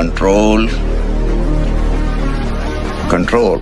control, control.